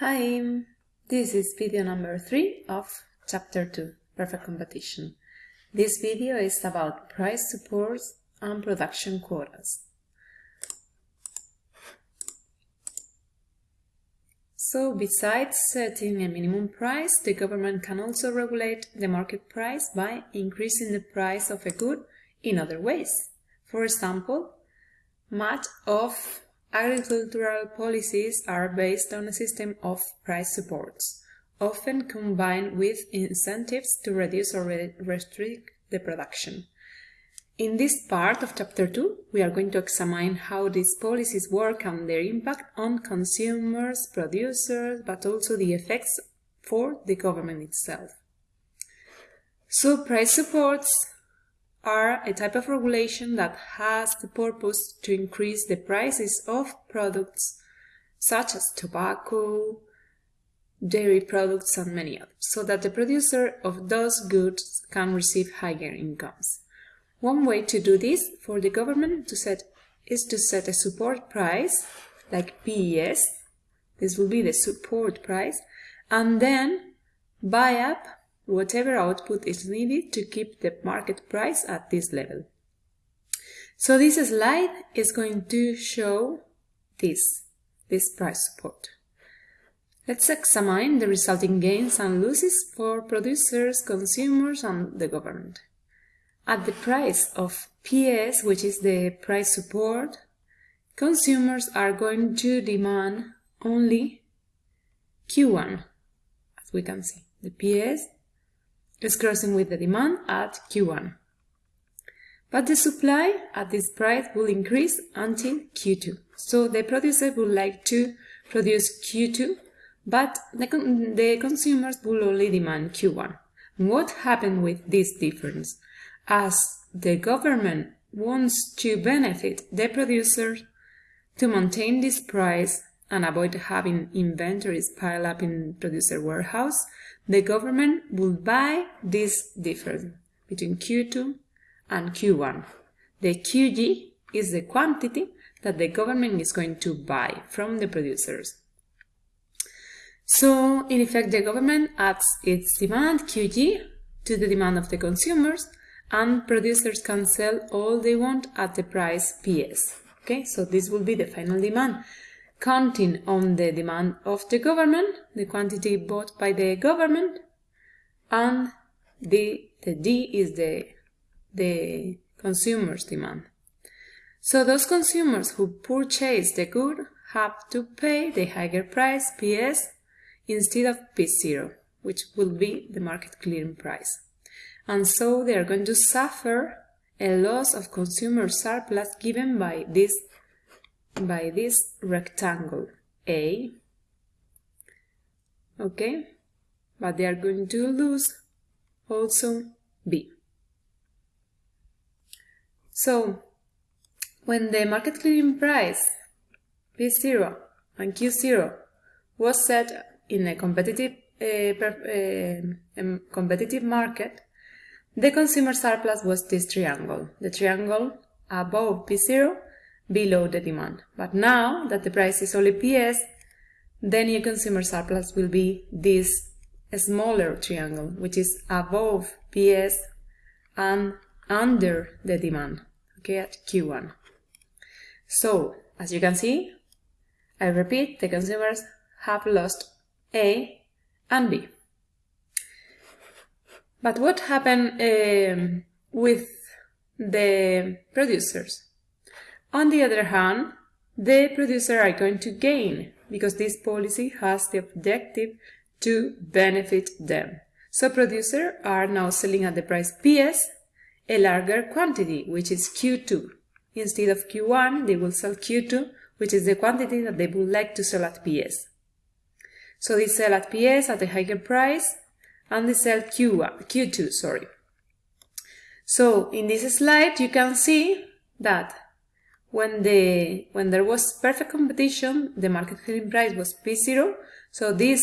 Hi, this is video number 3 of chapter 2, Perfect Competition. This video is about price supports and production quotas. So besides setting a minimum price, the government can also regulate the market price by increasing the price of a good in other ways. For example, much of Agricultural policies are based on a system of price supports, often combined with incentives to reduce or restrict the production. In this part of Chapter 2, we are going to examine how these policies work and their impact on consumers, producers, but also the effects for the government itself. So price supports are a type of regulation that has the purpose to increase the prices of products such as tobacco, dairy products and many others, so that the producer of those goods can receive higher incomes. One way to do this for the government to set is to set a support price, like PS, this will be the support price, and then buy up whatever output is needed to keep the market price at this level. So this slide is going to show this, this price support. Let's examine the resulting gains and losses for producers, consumers and the government. At the price of PS, which is the price support, consumers are going to demand only Q1, as we can see. The PS is crossing with the demand at Q1. But the supply at this price will increase until Q2. So the producer would like to produce Q2, but the, con the consumers will only demand Q1. What happened with this difference? As the government wants to benefit the producers to maintain this price and avoid having inventories pile up in producer warehouse, the government will buy this difference between Q2 and Q1. The QG is the quantity that the government is going to buy from the producers. So, in effect, the government adds its demand, QG, to the demand of the consumers, and producers can sell all they want at the price PS. Okay, so this will be the final demand counting on the demand of the government, the quantity bought by the government, and the, the D is the, the consumer's demand. So those consumers who purchase the good have to pay the higher price, PS, instead of P0, which will be the market clearing price. And so they are going to suffer a loss of consumer surplus given by this by this rectangle A, okay, but they are going to lose also B. So, when the market clearing price P0 and Q0 was set in a competitive, uh, competitive market, the consumer surplus was this triangle, the triangle above P0 below the demand. But now that the price is only PS, the new consumer surplus will be this smaller triangle, which is above PS and under the demand, okay, at Q1. So, as you can see, I repeat, the consumers have lost A and B. But what happened um, with the producers? On the other hand, the producer are going to gain because this policy has the objective to benefit them. So producers are now selling at the price PS a larger quantity, which is Q2. Instead of Q1, they will sell Q2, which is the quantity that they would like to sell at PS. So they sell at PS at a higher price and they sell Q1, Q2, sorry. So in this slide, you can see that when the when there was perfect competition, the market clearing price was P0, so this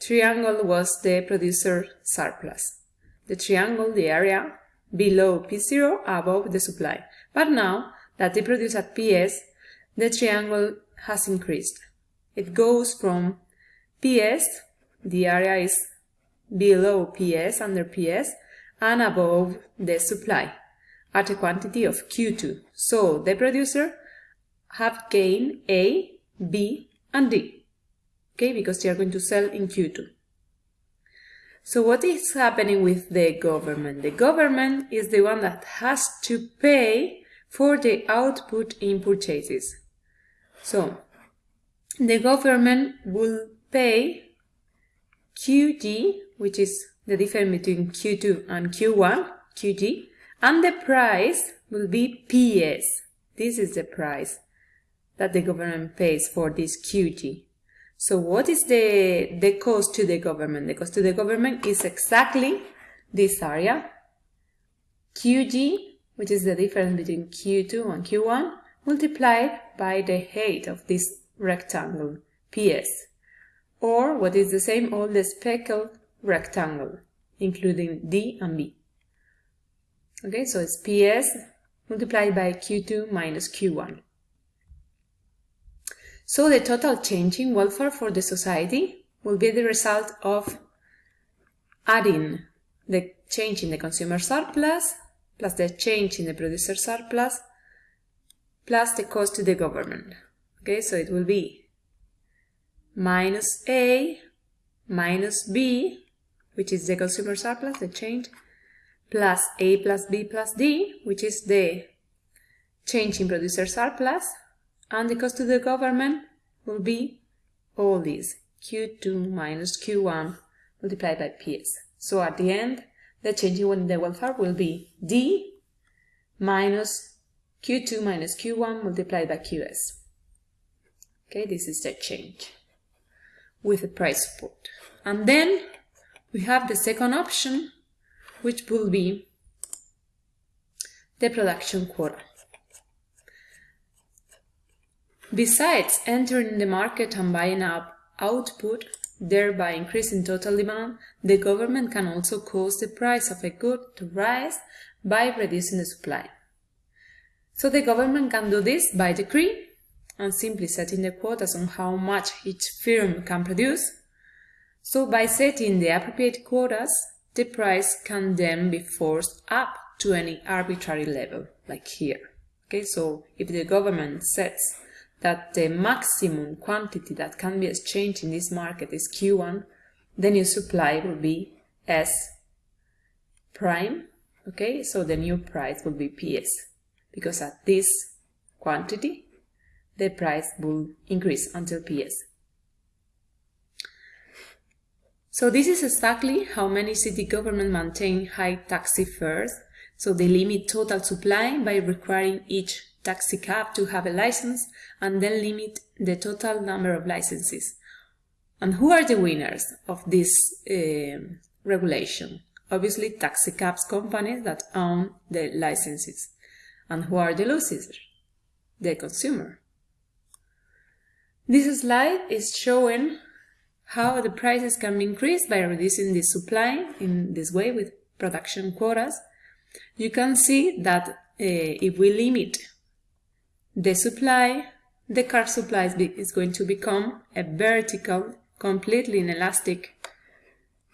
triangle was the producer surplus. The triangle, the area below P0, above the supply. But now that they produce at PS, the triangle has increased. It goes from PS, the area is below PS, under PS, and above the supply at a quantity of Q2. So the producer have gain A, B, and D, okay, because they are going to sell in Q2. So what is happening with the government? The government is the one that has to pay for the output in purchases. So the government will pay QG, which is the difference between Q2 and Q1, QG, and the price will be PS. This is the price that the government pays for this QG. So what is the, the cost to the government? The cost to the government is exactly this area, QG, which is the difference between Q2 and Q1, multiplied by the height of this rectangle, PS, or what is the same, all the speckled rectangle, including D and B. Okay, so it's PS multiplied by Q2 minus Q1. So the total change in welfare for the society will be the result of adding the change in the consumer surplus plus the change in the producer surplus plus the cost to the government. Okay, so it will be minus A minus B, which is the consumer surplus, the change, plus A plus B plus D, which is the change in producer surplus, and the cost to the government will be all these Q2 minus Q1 multiplied by PS. So at the end, the change in the welfare will be D minus Q2 minus Q1 multiplied by QS. Okay, this is the change with the price support. And then we have the second option, which will be the production quota. Besides entering the market and buying up output, thereby increasing total demand, the government can also cause the price of a good to rise by reducing the supply. So the government can do this by decree and simply setting the quotas on how much each firm can produce. So by setting the appropriate quotas, the price can then be forced up to any arbitrary level, like here. Okay, so if the government sets that the maximum quantity that can be exchanged in this market is Q1, the new supply will be S prime, okay? So the new price will be PS, because at this quantity, the price will increase until PS. So this is exactly how many city governments maintain high taxi fares. So they limit total supply by requiring each taxi cab to have a license and then limit the total number of licenses. And who are the winners of this uh, regulation? Obviously, taxi cabs companies that own the licenses. And who are the losers? The consumer. This slide is showing how the prices can be increased by reducing the supply in this way with production quotas. You can see that uh, if we limit the supply, the car supply is going to become a vertical, completely inelastic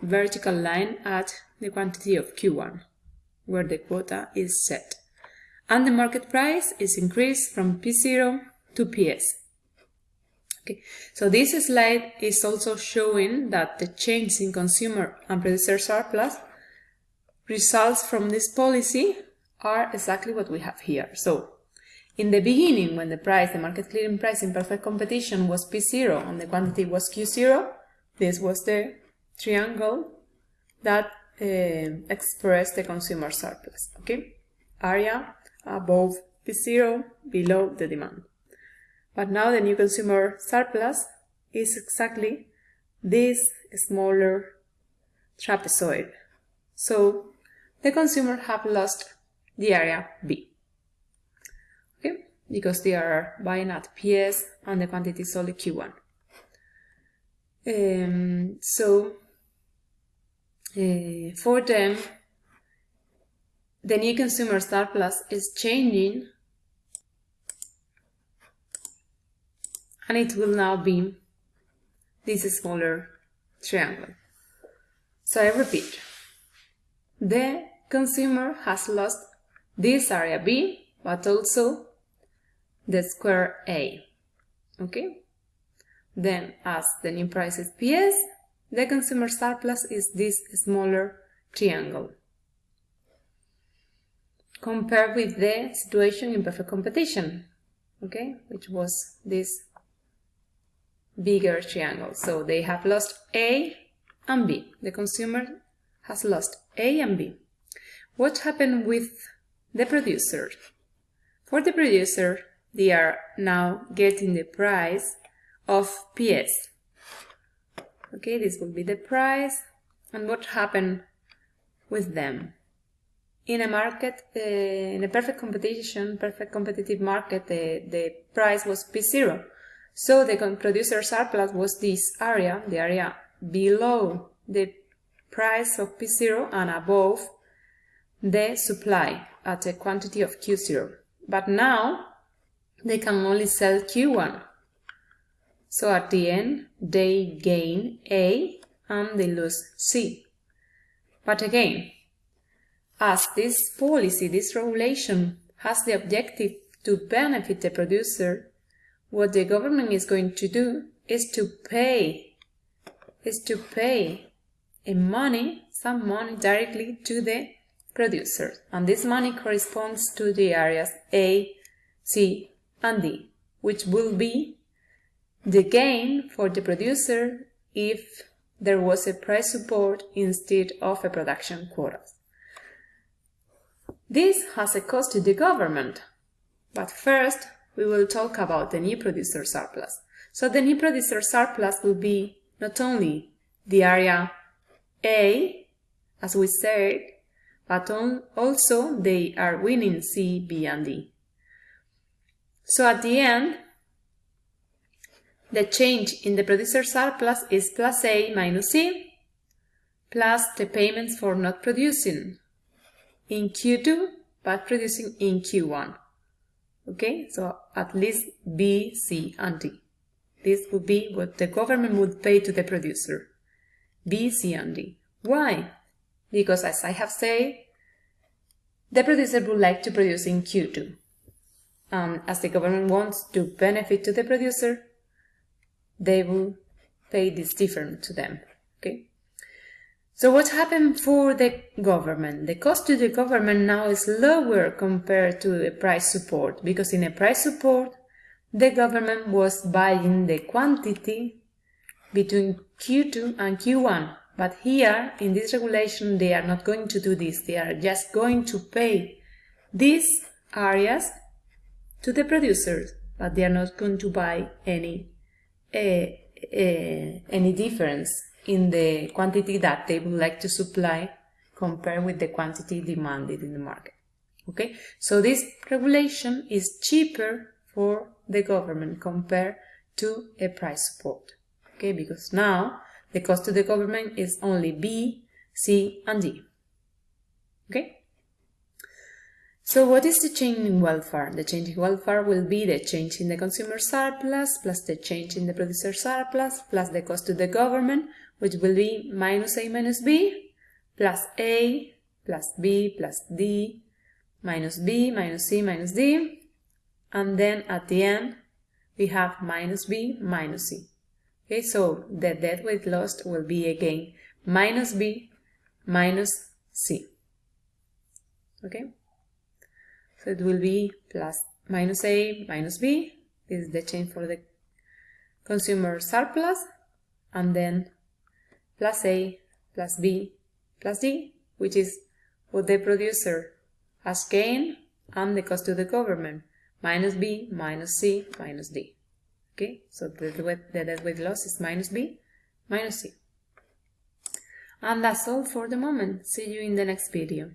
vertical line at the quantity of Q1, where the quota is set. And the market price is increased from P0 to PS. Okay. So this slide is also showing that the change in consumer and producer surplus results from this policy are exactly what we have here. So in the beginning, when the price, the market clearing price in perfect competition was P0 and the quantity was Q0, this was the triangle that uh, expressed the consumer surplus, okay? Area above P0, below the demand. But now the new consumer surplus is exactly this smaller trapezoid. So the consumer have lost the area B Okay, because they are buying at PS and the quantity is only Q1. Um, so uh, for them, the new consumer surplus is changing and it will now be this smaller triangle. So I repeat, the consumer has lost this area B, but also the square A. Okay? Then, as the new price is PS, the consumer surplus is this smaller triangle. Compared with the situation in perfect competition, okay, which was this bigger triangle. So they have lost A and B. The consumer has lost A and B. What happened with the producer? For the producer, they are now getting the price of PS. Okay, this will be the price. And what happened with them? In a market, uh, in a perfect competition, perfect competitive market, the, the price was P0. So the producer surplus was this area, the area below the price of P0 and above the supply at a quantity of Q0. But now they can only sell Q1. So at the end, they gain A and they lose C. But again, as this policy, this regulation has the objective to benefit the producer, what the government is going to do is to pay, is to pay a money, some money directly to the producer. And this money corresponds to the areas A, C, and D, which will be the gain for the producer if there was a price support instead of a production quota. This has a cost to the government, but first we will talk about the new producer surplus. So the new producer surplus will be not only the area A, as we said, but also they are winning C, B, and D. So at the end, the change in the producer surplus is plus A minus C plus the payments for not producing in Q2 but producing in Q1. Okay, so at least B, C, and D. This would be what the government would pay to the producer. B, C, and D. Why? Because as I have said, the producer would like to produce in Q2 um, as the government wants to benefit to the producer, they will pay this different to them. Okay. So what happened for the government? The cost to the government now is lower compared to a price support because in a price support, the government was buying the quantity between Q2 and Q1. But here, in this regulation, they are not going to do this. They are just going to pay these areas to the producers, but they are not going to buy any uh, uh, any difference in the quantity that they would like to supply compared with the quantity demanded in the market. Okay, so this regulation is cheaper for the government compared to a price support. Okay, because now the cost to the government is only B, C, and D. Okay. So what is the change in welfare? The change in welfare will be the change in the consumer surplus plus the change in the producer surplus plus the cost to the government, which will be minus A minus B plus A plus B plus D minus B minus C minus D. And then at the end, we have minus B minus C. Okay, so the deadweight lost will be again minus B minus C. Okay. So it will be plus minus A minus B. This is the change for the consumer surplus. And then plus A plus B plus D, which is what the producer has gained and the cost to the government, minus B minus C minus D. Okay, so the, the deadweight loss is minus B minus C. And that's all for the moment. See you in the next video.